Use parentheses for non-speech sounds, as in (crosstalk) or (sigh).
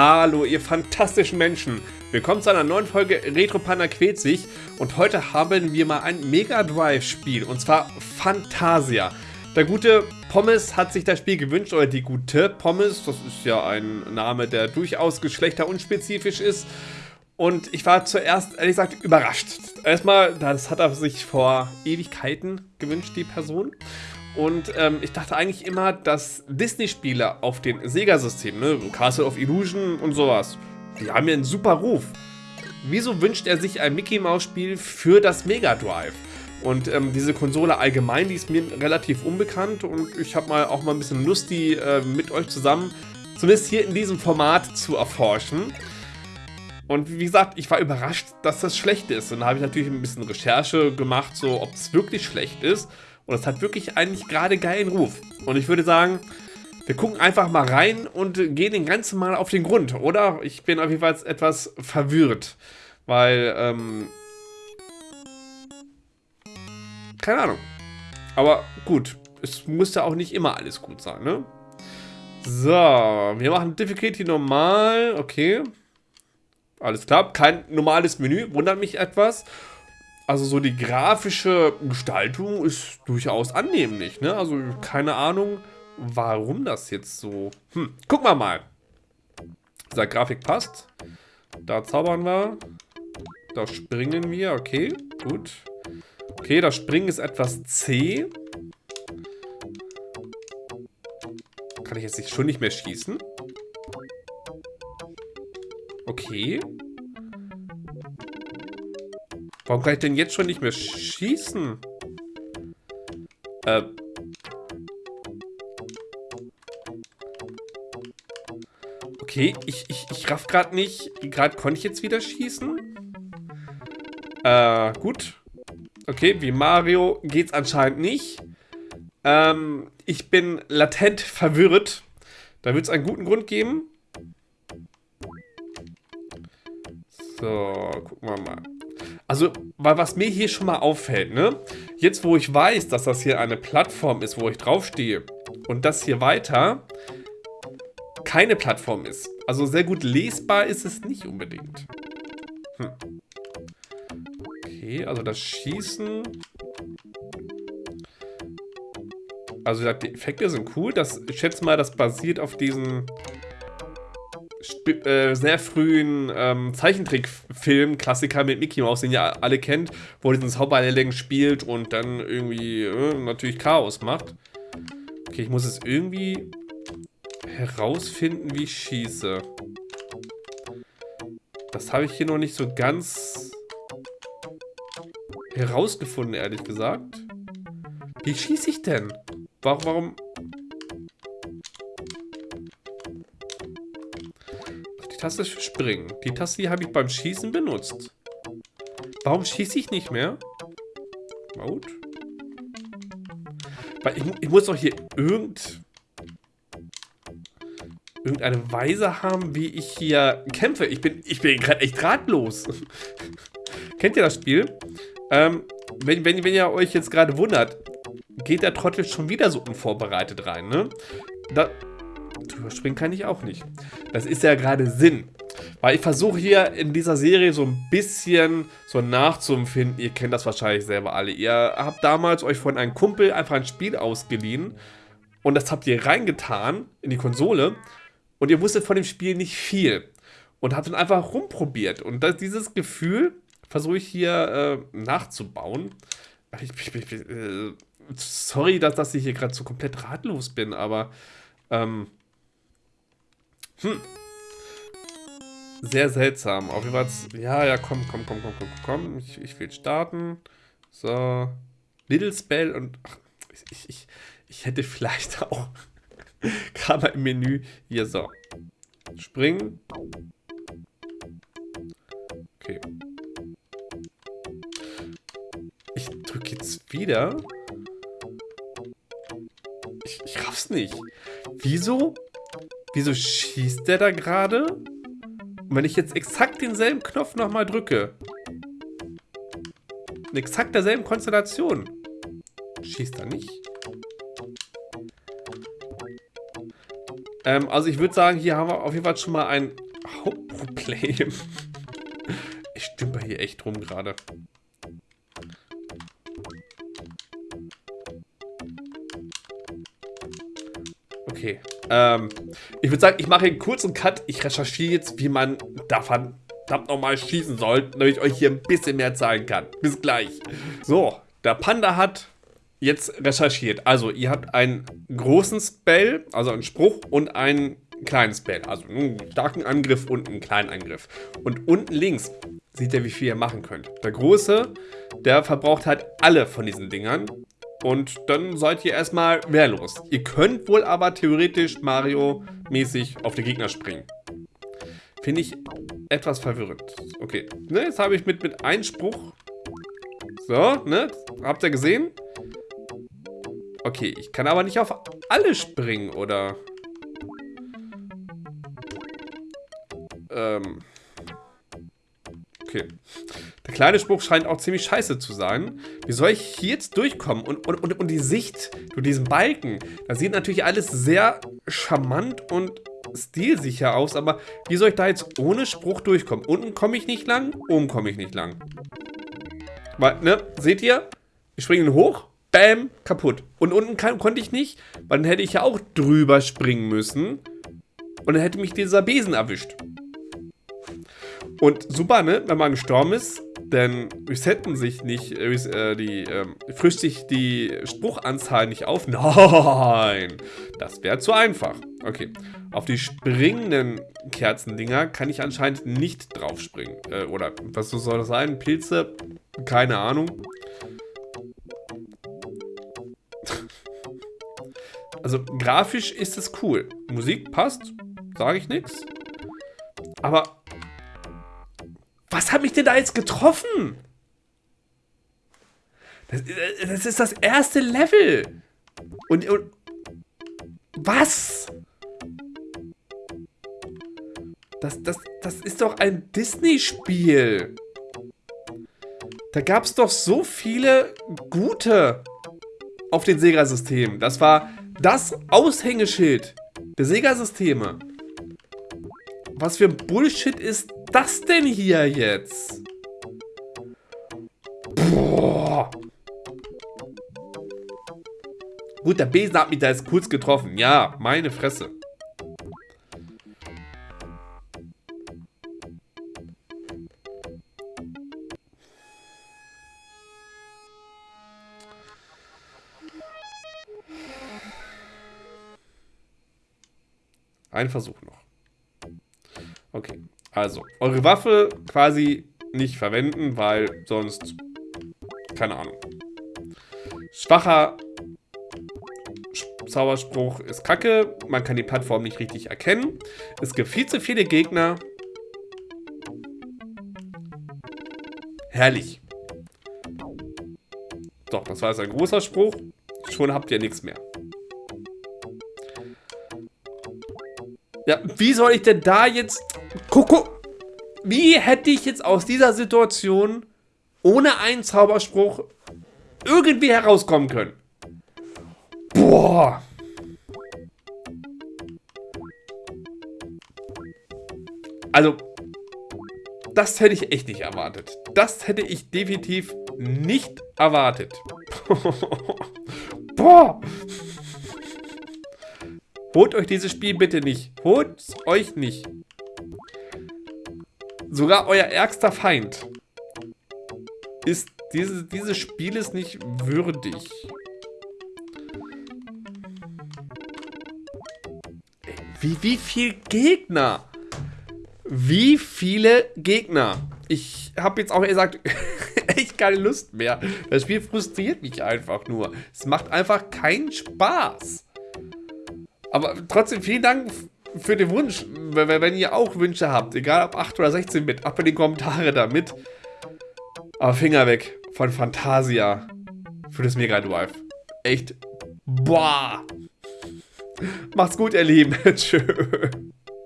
Hallo, ihr fantastischen Menschen. Willkommen zu einer neuen Folge Retro Panda quält sich. Und heute haben wir mal ein Mega Drive-Spiel. Und zwar Fantasia. Der gute Pommes hat sich das Spiel gewünscht, oder die gute Pommes. Das ist ja ein Name, der durchaus geschlechterunspezifisch ist. Und ich war zuerst, ehrlich gesagt, überrascht. Erstmal, das hat er sich vor Ewigkeiten gewünscht, die Person. Und ähm, ich dachte eigentlich immer, dass Disney-Spiele auf den Sega-Systemen, ne, Castle of Illusion und sowas, die haben ja einen super Ruf. Wieso wünscht er sich ein Mickey-Maus-Spiel für das Mega Drive? Und ähm, diese Konsole allgemein, die ist mir relativ unbekannt und ich habe mal auch mal ein bisschen Lust, die äh, mit euch zusammen, zumindest hier in diesem Format, zu erforschen. Und wie gesagt, ich war überrascht, dass das schlecht ist. Und da habe ich natürlich ein bisschen Recherche gemacht, so ob es wirklich schlecht ist. Und es hat wirklich eigentlich gerade geilen Ruf. Und ich würde sagen, wir gucken einfach mal rein und gehen den ganzen Mal auf den Grund, oder? Ich bin auf jeden Fall etwas verwirrt, weil, ähm... Keine Ahnung. Aber gut, es muss ja auch nicht immer alles gut sein, ne? So, wir machen Difficulty normal, okay. Alles klar, kein normales Menü, wundert mich etwas. Also so die grafische Gestaltung ist durchaus annehmlich, ne? Also keine Ahnung, warum das jetzt so... Hm, gucken wir mal. Dieser Grafik passt. Da zaubern wir. Da springen wir, okay, gut. Okay, das Springen ist etwas zäh. Kann ich jetzt nicht, schon nicht mehr schießen? Okay. Warum kann ich denn jetzt schon nicht mehr schießen? Äh. Okay, ich, ich, ich raff gerade nicht. Gerade konnte ich jetzt wieder schießen. Äh, gut. Okay, wie Mario geht's anscheinend nicht. Ähm, ich bin latent verwirrt. Da wird es einen guten Grund geben. So, gucken wir mal. Also, weil was mir hier schon mal auffällt, ne? Jetzt, wo ich weiß, dass das hier eine Plattform ist, wo ich draufstehe und das hier weiter keine Plattform ist. Also sehr gut lesbar ist es nicht unbedingt. Hm. Okay, also das Schießen... Also die Effekte sind cool. Das, ich schätze mal, das basiert auf diesen äh, sehr frühen ähm, Zeichentrickfilm, Klassiker mit Mickey Mouse, den ihr alle kennt, wo er diesen Zauberlehrling spielt und dann irgendwie äh, natürlich Chaos macht. Okay, ich muss es irgendwie herausfinden, wie ich schieße. Das habe ich hier noch nicht so ganz herausgefunden, ehrlich gesagt. Wie schieße ich denn? Warum, warum Taste für Springen. Die Taste hier habe ich beim Schießen benutzt. Warum schieße ich nicht mehr? Gut. Weil ich, ich muss doch hier irgend, irgendeine Weise haben, wie ich hier kämpfe. Ich bin, ich bin gerade echt ratlos. (laughs) Kennt ihr das Spiel? Ähm, wenn, wenn, wenn ihr euch jetzt gerade wundert, geht der Trottel schon wieder so unvorbereitet rein, ne? Da, drüber springen kann ich auch nicht. Das ist ja gerade Sinn. Weil ich versuche hier in dieser Serie so ein bisschen so nachzuempfinden. Ihr kennt das wahrscheinlich selber alle. Ihr habt damals euch von einem Kumpel einfach ein Spiel ausgeliehen. Und das habt ihr reingetan in die Konsole. Und ihr wusstet von dem Spiel nicht viel. Und habt dann einfach rumprobiert. Und das, dieses Gefühl versuche ich hier äh, nachzubauen. Ich, ich, ich, äh, sorry, dass, dass ich hier gerade so komplett ratlos bin, aber ähm, hm. Sehr seltsam. Auf jeden Fall, ja, ja, komm, komm, komm, komm, komm, komm. Ich, ich will starten. So. Little Spell und ach, ich, ich, ich hätte vielleicht (laughs) auch gerade im Menü hier so. Springen. Okay. Ich drücke jetzt wieder. Ich, ich raff's nicht. Wieso Wieso schießt der da gerade? Und wenn ich jetzt exakt denselben Knopf nochmal drücke. In exakt derselben Konstellation. Schießt er nicht? Ähm, also ich würde sagen, hier haben wir auf jeden Fall schon mal ein Problem. (laughs) Ich stümper hier echt rum gerade. Okay. Ähm, ich würde sagen, ich mache einen kurzen Cut. Ich recherchiere jetzt, wie man davon nochmal schießen soll, damit ich euch hier ein bisschen mehr zeigen kann. Bis gleich. So, der Panda hat jetzt recherchiert. Also, ihr habt einen großen Spell, also einen Spruch und einen kleinen Spell. Also einen starken Angriff und einen kleinen Angriff. Und unten links seht ihr, wie viel ihr machen könnt. Der große, der verbraucht halt alle von diesen Dingern. Und dann seid ihr erstmal wehrlos. Ihr könnt wohl aber theoretisch Mario-mäßig auf die Gegner springen. Finde ich etwas verwirrend. Okay, ne, jetzt habe ich mit, mit Einspruch... So, ne, habt ihr gesehen? Okay, ich kann aber nicht auf alle springen, oder? Ähm... Okay. Der kleine Spruch scheint auch ziemlich scheiße zu sein. Wie soll ich hier jetzt durchkommen? Und, und, und, und die Sicht durch diesen Balken, da sieht natürlich alles sehr charmant und stilsicher aus, aber wie soll ich da jetzt ohne Spruch durchkommen? Unten komme ich nicht lang, oben komme ich nicht lang. Weil, ne, seht ihr? Ich springe hoch, bam, kaputt. Und unten kann, konnte ich nicht, weil dann hätte ich ja auch drüber springen müssen. Und dann hätte mich dieser Besen erwischt. Und super, ne? Wenn man gestorben ist, dann resetten sich nicht, äh, die, äh, frischt sich die Spruchanzahl nicht auf. (laughs) Nein, das wäre zu einfach. Okay, auf die springenden Kerzendinger kann ich anscheinend nicht drauf springen. Äh, oder was soll das sein? Pilze? Keine Ahnung. (laughs) Also grafisch ist es cool. Musik passt, sage ich nichts. Aber was hat mich denn da jetzt getroffen? Das, das ist das erste Level. Und, und was? Das, das, das ist doch ein Disney-Spiel. Da gab es doch so viele gute auf den Sega-Systemen. Das war das Aushängeschild der Sega-Systeme. Was für Bullshit ist das denn hier jetzt? Boah. Gut, der Besen hat mich da jetzt kurz getroffen. Ja, meine Fresse. Ein Versuch noch. Okay. Also, eure Waffe quasi nicht verwenden, weil sonst... Keine Ahnung. Schwacher Zauberspruch ist kacke. Man kann die Plattform nicht richtig erkennen. Es gibt viel zu viele Gegner. Herrlich. Doch, das war jetzt ein großer Spruch. Schon habt ihr nichts mehr. Ja, wie soll ich denn da jetzt... Guck, Wie hätte ich jetzt aus dieser Situation ohne einen Zauberspruch irgendwie herauskommen können? Boah. Also, das hätte ich echt nicht erwartet. Das hätte ich definitiv nicht erwartet. (laughs) Boah. Holt euch dieses Spiel bitte nicht. Holt euch nicht. Sogar euer ärgster Feind ist diese, dieses Spiel ist nicht würdig. Wie, wie viel Gegner? Wie viele Gegner? Ich habe jetzt auch gesagt, (laughs) echt keine Lust mehr. Das Spiel frustriert mich einfach nur. Es macht einfach keinen Spaß. Aber trotzdem vielen Dank für den Wunsch. Wenn ihr auch Wünsche habt, egal ob 8 oder 16 Bit, ab in die Kommentare damit. Aber Finger weg von Fantasia für das Mega Drive. Echt. Boah. Macht's gut, ihr Lieben. (laughs) Tschö.